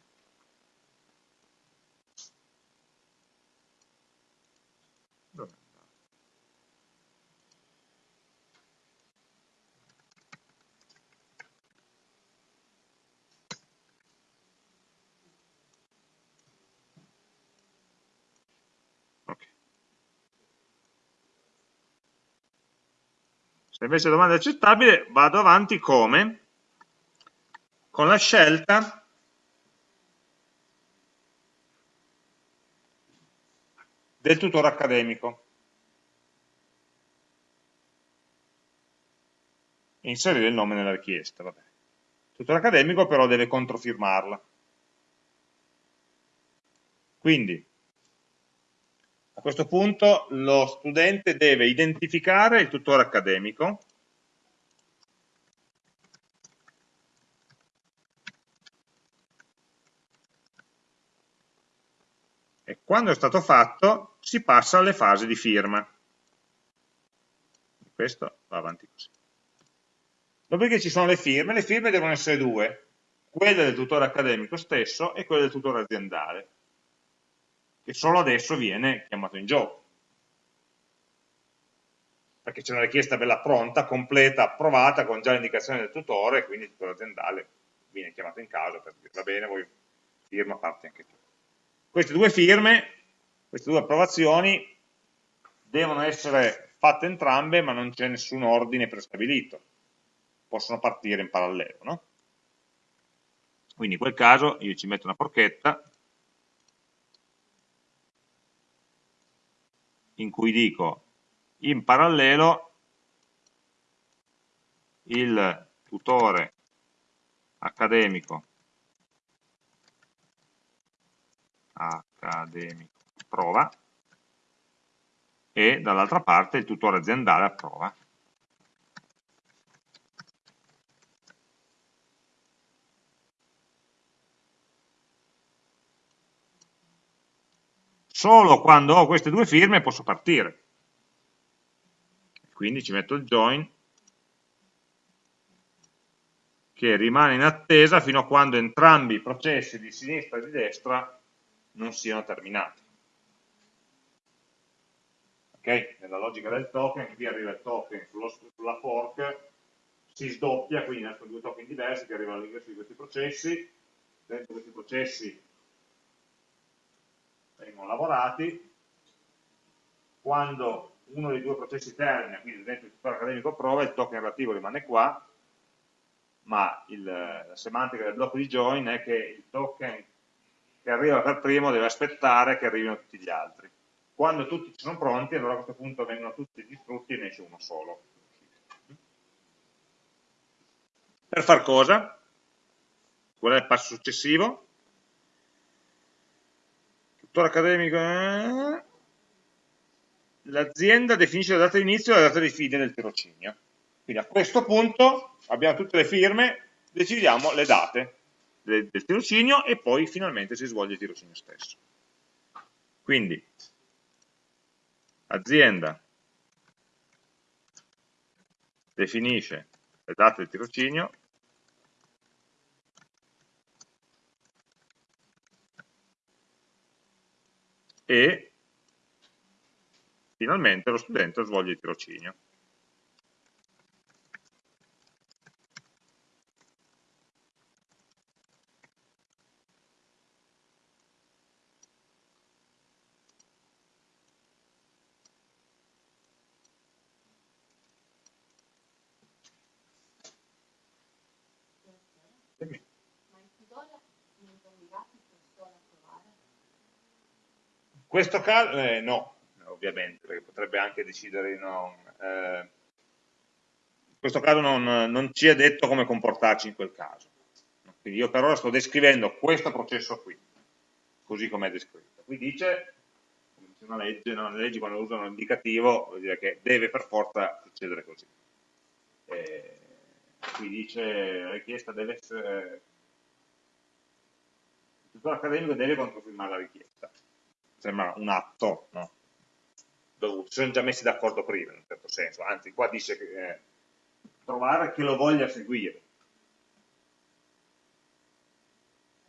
Se invece domanda è accettabile, vado avanti come? Con la scelta del tutore accademico. Inserire il nome nella richiesta. Vabbè. Tutore accademico però deve controfirmarla. Quindi a questo punto lo studente deve identificare il tutore accademico, e quando è stato fatto si passa alle fasi di firma. Questo va avanti così. Dopodiché ci sono le firme, le firme devono essere due, quelle del tutore accademico stesso e quelle del tutore aziendale che solo adesso viene chiamato in gioco. Perché c'è una richiesta bella pronta, completa, approvata, con già l'indicazione del tutore, quindi il tutore aziendale viene chiamato in causa per dire va bene, voi firma parte anche tu. Queste due firme, queste due approvazioni, devono essere fatte entrambe, ma non c'è nessun ordine prestabilito. Possono partire in parallelo, no? Quindi in quel caso io ci metto una porchetta in cui dico in parallelo il tutore accademico accademico prova e dall'altra parte il tutore aziendale approva. Solo quando ho queste due firme posso partire. Quindi ci metto il join che rimane in attesa fino a quando entrambi i processi di sinistra e di destra non siano terminati. Ok? Nella logica del token, qui arriva il token sullo, sulla fork, si sdoppia, quindi nascono due token diversi che arrivano all'ingresso di questi processi, dentro questi processi vengono lavorati, quando uno dei due processi termina, quindi dentro il tutore accademico prova, il token relativo rimane qua, ma il, la semantica del blocco di join è che il token che arriva per primo deve aspettare che arrivino tutti gli altri. Quando tutti sono pronti, allora a questo punto vengono tutti distrutti e ne esce uno solo. Per far cosa? Qual è il passo successivo? Tutore accademico... Eh? L'azienda definisce la data di inizio e la data di fine del tirocinio. Quindi a questo punto abbiamo tutte le firme, decidiamo le date del, del tirocinio e poi finalmente si svolge il tirocinio stesso. Quindi azienda definisce le date del tirocinio e finalmente lo studente svolge il tirocinio. Questo caso, eh, no, ovviamente, perché potrebbe anche decidere di non... Eh, in questo caso non, non, ci è detto come comportarci in quel caso. Quindi io per ora sto descrivendo questo processo qui, così come è descritto. Qui dice, come dice una legge, no? le leggi quando usano l'indicativo vuol dire che deve per forza succedere così. Eh, qui dice la richiesta deve essere... Il tutore accademico deve controfirmare la richiesta sembra un atto, no? Dove si sono già messi d'accordo prima, in un certo senso, anzi qua dice che eh, trovare chi lo voglia seguire.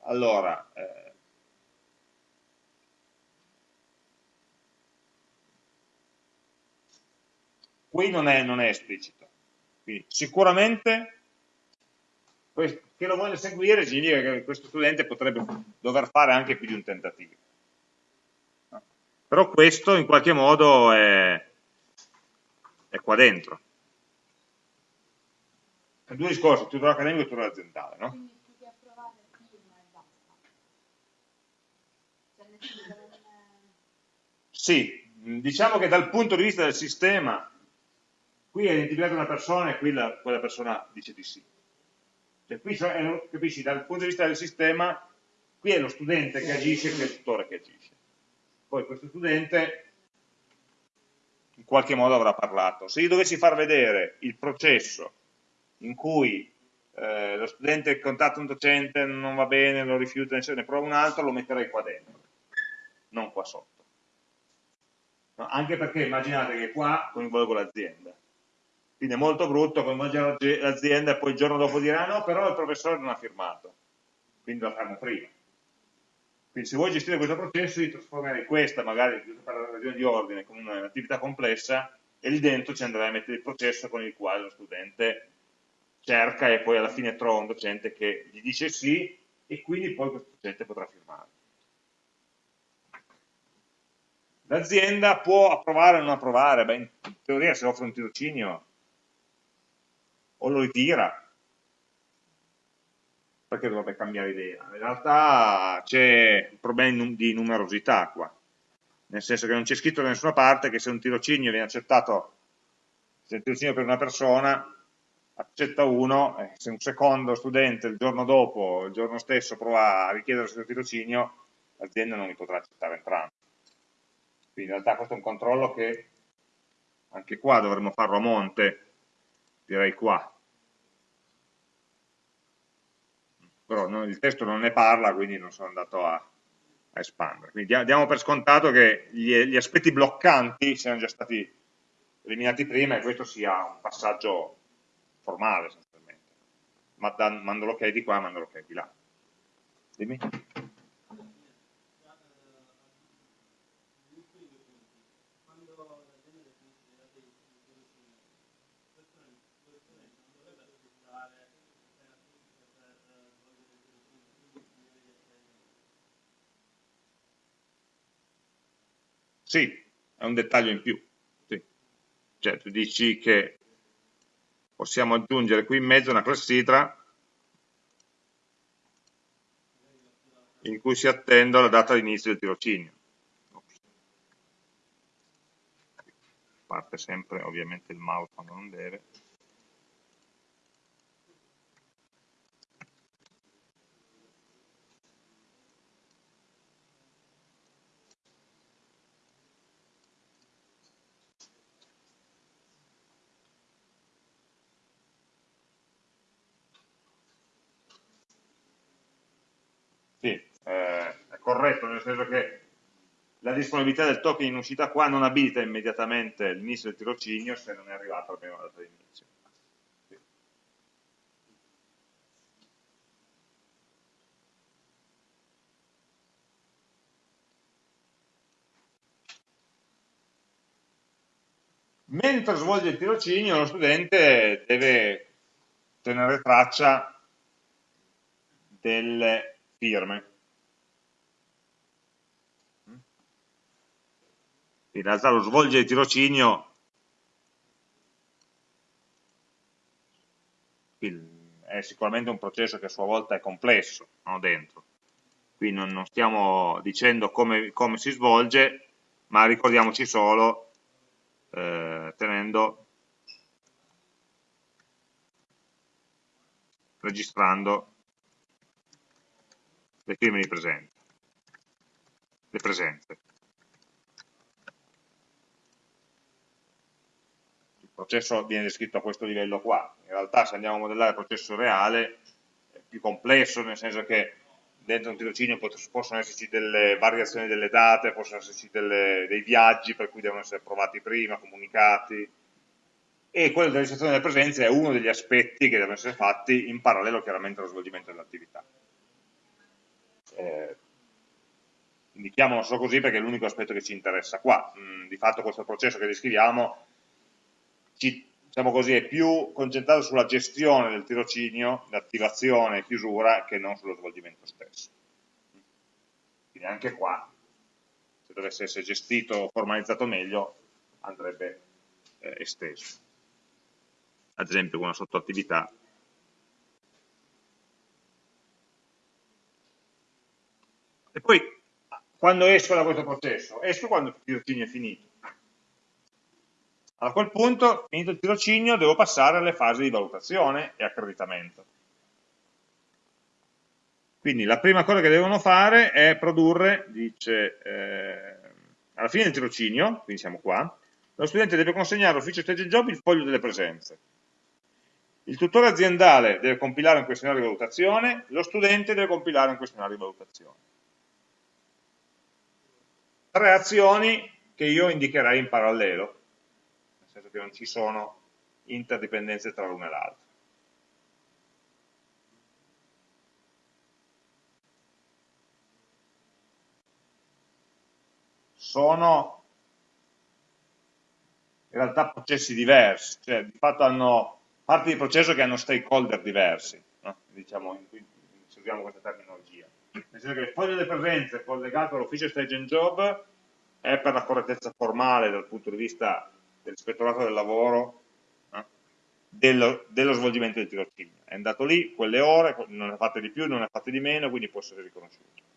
Allora, eh, qui non è, non è esplicito, quindi sicuramente che lo voglia seguire significa che questo studente potrebbe dover fare anche più di un tentativo però questo in qualche modo è, è qua dentro. Due discorsi, tutore accademico e tutore aziendale, no? Sì, diciamo che dal punto di vista del sistema, qui è identificata una persona e qui la, quella persona dice di sì. Cioè, qui capisci, dal punto di vista del sistema, qui è lo studente che agisce e qui è il tutore che agisce poi questo studente in qualche modo avrà parlato. Se io dovessi far vedere il processo in cui eh, lo studente contatta un docente, non va bene, lo rifiuta, ne prova un altro, lo metterei qua dentro, non qua sotto. No, anche perché immaginate che qua coinvolgo l'azienda. Quindi è molto brutto coinvolgere l'azienda e poi il giorno dopo dire ah no, però il professore non ha firmato. Quindi lo fanno prima. Quindi se vuoi gestire questo processo, io trasformerei questa, magari per la ragione di ordine, come un'attività complessa e lì dentro ci andrei a mettere il processo con il quale lo studente cerca e poi alla fine trova un docente che gli dice sì e quindi poi questo docente potrà firmare. L'azienda può approvare o non approvare, beh, in teoria se offre un tirocinio o lo ritira, perché dovrebbe cambiare idea? In realtà c'è un problema di numerosità qua, nel senso che non c'è scritto da nessuna parte che se un tirocinio viene accettato, se un tirocinio per una persona accetta uno, se un secondo studente il giorno dopo, il giorno stesso prova a richiedere il suo tirocinio, l'azienda non li potrà accettare entrambi. Quindi in realtà questo è un controllo che anche qua dovremmo farlo a monte, direi qua, però no, il testo non ne parla, quindi non sono andato a, a espandere. Quindi diamo per scontato che gli, gli, aspetti bloccanti siano già stati eliminati prima e questo sia un passaggio formale essenzialmente. Ma dan, mando l'ok di qua, mando l'ok di là. Dimmi. Sì, è un dettaglio in più. Sì. Cioè, tu dici che possiamo aggiungere qui in mezzo una classitra in cui si attende la data di inizio del tirocinio. Parte sempre ovviamente il mouse quando non deve. Eh, è corretto, nel senso che la disponibilità del token in uscita qua non abilita immediatamente l'inizio del tirocinio se non è arrivata almeno la data di inizio. Mentre svolge il tirocinio lo studente deve tenere traccia delle firme. In realtà lo svolgere il tirocinio è sicuramente un processo che a sua volta è complesso no, dentro. Qui non, non stiamo dicendo come, come, si svolge, ma ricordiamoci solo eh, tenendo registrando le firme di presenza, le presenze. Processo viene descritto a questo livello qua, in realtà se andiamo a modellare il processo reale è più complesso, nel senso che dentro un tirocinio possono esserci delle variazioni delle date, possono esserci delle, dei viaggi per cui devono essere approvati prima, comunicati, e quello della registrazione delle presenze è uno degli aspetti che devono essere fatti in parallelo chiaramente allo svolgimento dell'attività. Eh, indichiamolo solo così perché è l'unico aspetto che ci interessa qua. Mm, di fatto questo processo che descriviamo ci, diciamo così, è più concentrato sulla gestione del tirocinio, l'attivazione e chiusura, che non sullo svolgimento stesso. Quindi anche qua, se dovesse essere gestito o formalizzato meglio, andrebbe eh, esteso. Ad esempio con una sottoattività E poi, quando esco da questo processo? Esco quando il tirocinio è finito. A quel punto, finito il tirocinio, devo passare alle fasi di valutazione e accreditamento. Quindi la prima cosa che devono fare è produrre, dice, eh, alla fine del tirocinio, quindi siamo qua, lo studente deve consegnare all'ufficio stage job il foglio delle presenze. Il tutore aziendale deve compilare un questionario di valutazione, lo studente deve compilare un questionario di valutazione tre azioni che io indicherei in parallelo, senso che non ci sono interdipendenze tra l'una e l'altra. Sono in realtà processi diversi, cioè di fatto hanno parti di processo che hanno stakeholder diversi, no? diciamo, se usiamo questa terminologia nel senso che il foglio delle presenze collegato all'ufficio stage and job è per la correttezza formale dal punto di vista dell'ispettorato del lavoro eh, dello, dello, svolgimento del tirocinio. È andato lì, quelle ore, non ne ha fatte di più, non ne ha fatte di meno, quindi può essere riconosciuto.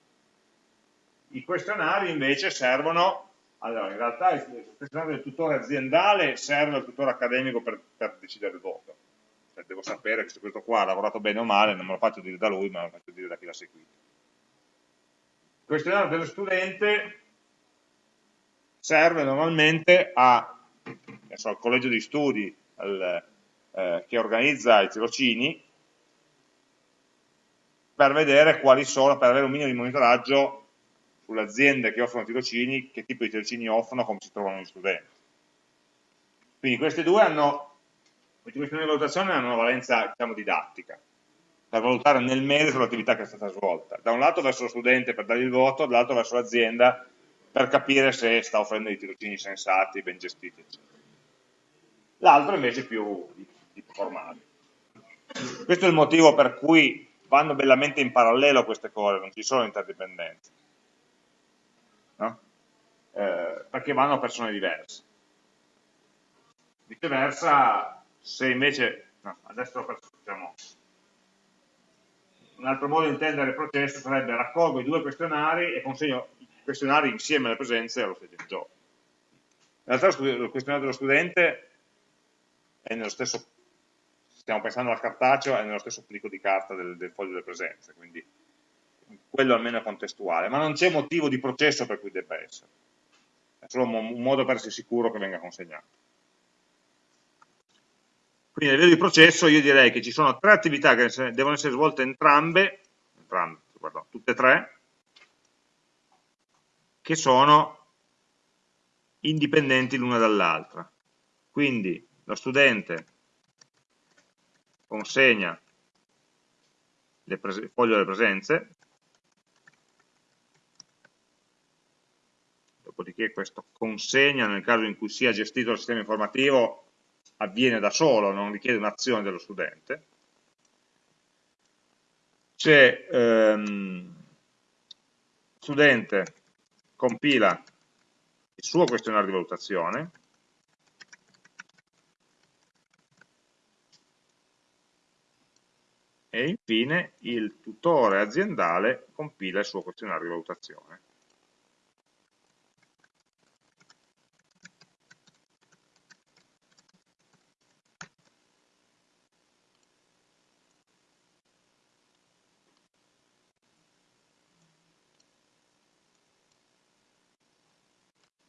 I questionari invece servono, allora in realtà il questionario del tutore aziendale serve al tutore accademico per, per decidere il voto. Cioè, devo sapere se questo qua ha lavorato bene o male, non me lo faccio dire da lui, ma lo faccio dire da chi l'ha seguito questionario dello studente serve normalmente a, so, al collegio di studi al, eh, che organizza i tirocini per vedere quali sono, per avere un minimo di monitoraggio sulle aziende che offrono tirocini, che tipo di tirocini offrono, come si trovano gli studenti. Quindi questi due hanno, questi questionari di valutazione hanno una valenza diciamo, didattica, per valutare nel merito l'attività che è stata svolta. Da un lato verso lo studente per dargli il voto, dall'altro verso l'azienda per capire se sta offrendo dei tirocini sensati, ben gestiti, eccetera. L'altro invece più tipo formale. Questo è il motivo per cui vanno bellamente in parallelo queste cose, non ci sono interdipendenze. No? Eh, perché vanno a persone diverse. Viceversa, se invece, no, adesso facciamo un altro modo di intendere il processo sarebbe raccolgo i due questionari e consegno i questionari insieme alle presenze allo stesso job. In realtà il questionario dello studente stesso, stiamo pensando al cartaceo, è nello stesso plico di carta del, del foglio delle presenze, quindi quello almeno è contestuale, ma non c'è motivo di processo per cui debba essere, è solo un modo per essere sicuro che venga consegnato. Quindi a livello di processo io direi che ci sono tre attività che devono essere svolte entrambe, entrambe guarda, tutte e tre, che sono indipendenti l'una dall'altra. Quindi lo consegna il foglio delle presenze, dopodiché questo consegna nel caso in cui sia gestito il sistema informativo avviene da solo, non richiede un'azione dello studente. C'è ehm, studente compila il suo questionario di valutazione, e infine il tutore aziendale compila il suo questionario di valutazione.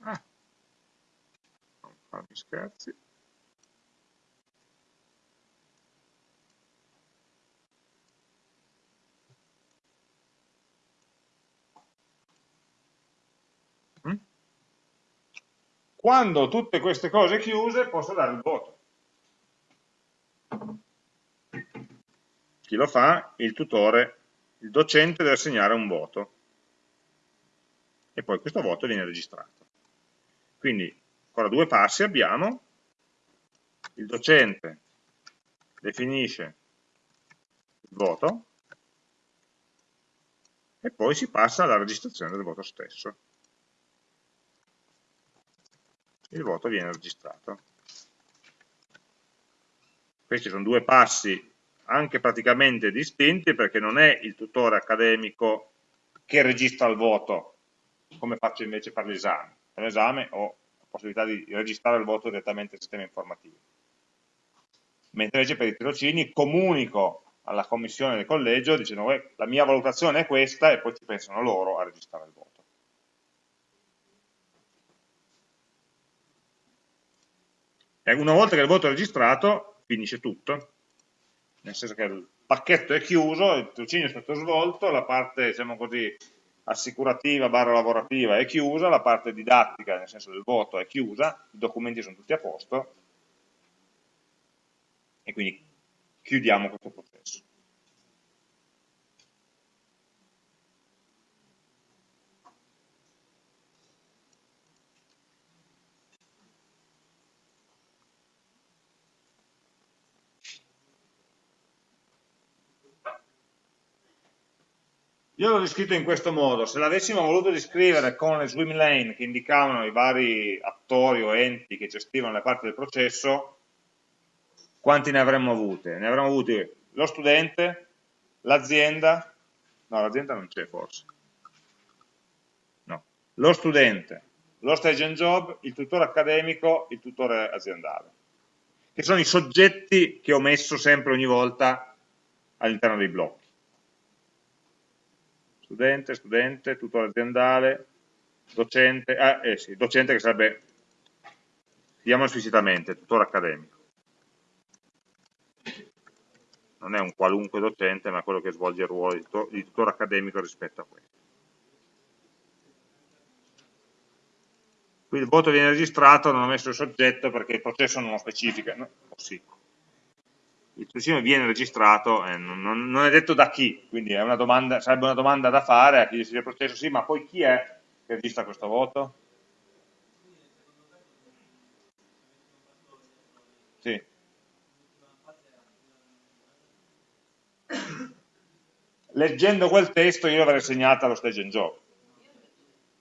Ah, non farmi scherzi. Quando tutte queste cose chiuse posso dare il voto. Chi lo fa? Il tutore, il docente deve assegnare un voto e poi questo voto viene registrato. Quindi ancora due passi abbiamo, il docente definisce il voto e poi si passa alla registrazione del voto stesso. Il voto viene registrato. Questi sono due passi anche praticamente distinti perché non è il tutore accademico che registra il voto, come faccio invece per l'esame. Per l'esame ho la possibilità di registrare il voto direttamente al sistema informativo. Mentre invece per i tirocini comunico alla commissione del collegio dicendo la mia valutazione è questa e poi ci pensano loro a registrare il voto. Una volta che il voto è registrato, finisce tutto, nel senso che il pacchetto è chiuso, il tirocinio è stato svolto, la parte, diciamo così, assicurativa barra lavorativa è chiusa, la parte didattica, nel senso del voto, è chiusa, i documenti sono tutti a posto, e quindi chiudiamo questo processo. Io l'ho descritto in questo modo, se l'avessimo voluto descrivere con le swim lane che indicavano i vari attori o enti che gestivano le parti del processo, quanti ne avremmo avute? Ne avremmo avuti lo studente, l'azienda, no l'azienda non c'è forse, no, lo studente, lo stage and job, il tutore accademico, il tutore aziendale, che sono i soggetti che ho messo sempre ogni volta all'interno dei blocchi studente, studente, tutore aziendale, docente, ah, eh sì, docente che sarebbe, chiamiamolo esplicitamente, tutore accademico. Non è un qualunque docente, ma quello che svolge il ruolo di, di tutore accademico rispetto a questo. Qui il voto viene registrato, non ho messo il soggetto perché il processo non lo specifica, no? oh, sì il tirocinio viene registrato, eh, non, non, è detto da chi, quindi una domanda, sarebbe una domanda da fare a chi decide il processo, sì, ma poi chi è che registra questo voto? Sì. Leggendo quel testo io l'avrei segnato allo stage and job,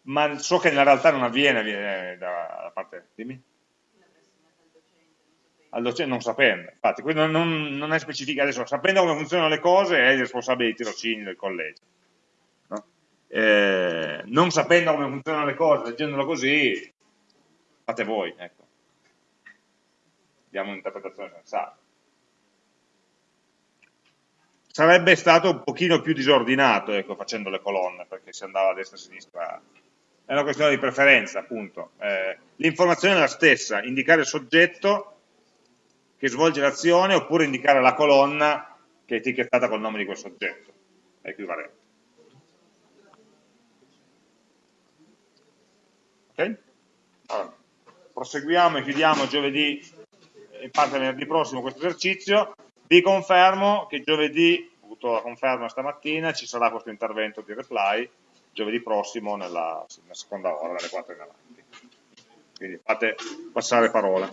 ma so che nella realtà non avviene, avviene dalla parte... Dimmi. Al non sapendo. Infatti, qui non, non, è specificato adesso, sapendo come funzionano le cose è il responsabile dei tirocini del collegio. No? Eh, non sapendo come funzionano le cose, leggendolo così, fate voi, ecco. Diamo un'interpretazione sensata. Sarebbe stato un pochino più disordinato, ecco, facendo le colonne, perché si andava a destra e a sinistra è una questione di preferenza, appunto. Eh, L'informazione è la stessa, indicare il soggetto che svolge l'azione oppure indicare la colonna che è etichettata col nome di quel soggetto, è equivalente. Ok? Allora, proseguiamo e chiudiamo giovedì, in parte venerdì prossimo questo esercizio. Vi confermo che giovedì, ho avuto la conferma stamattina, ci sarà questo intervento di reply giovedì prossimo nella, nella seconda ora, dalle 4 in avanti. Quindi fate passare parola.